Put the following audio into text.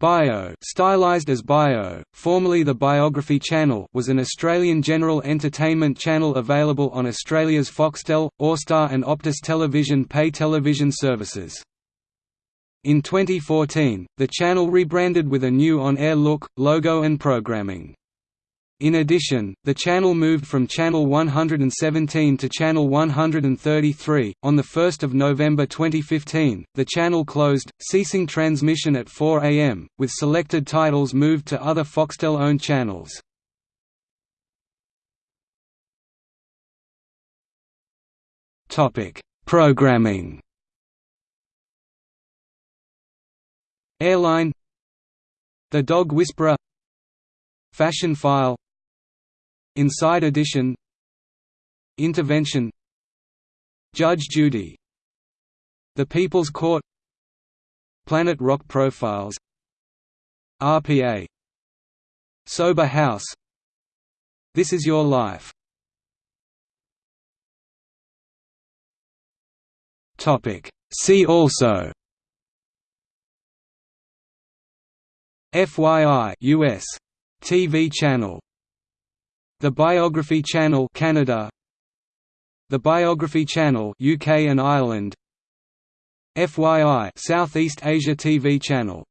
Bio, stylized as Bio, formerly the Biography Channel, was an Australian general entertainment channel available on Australia's Foxtel, Austar and Optus television pay television services. In 2014, the channel rebranded with a new on-air look, logo and programming. In addition, the channel moved from Channel 117 to Channel 133. On the 1st of November 2015, the channel closed, ceasing transmission at 4 am, with selected titles moved to other Foxtel-owned channels. Topic: Programming. Airline The Dog Whisperer Fashion File Inside Edition Intervention. Judge Judy. The People's Court. Planet Rock Profiles. RPA Sober House. This Is Your Life. See also. FYI US TV channel the Biography Channel Canada. The Biography Channel UK and Ireland. FYI Southeast Asia TV channel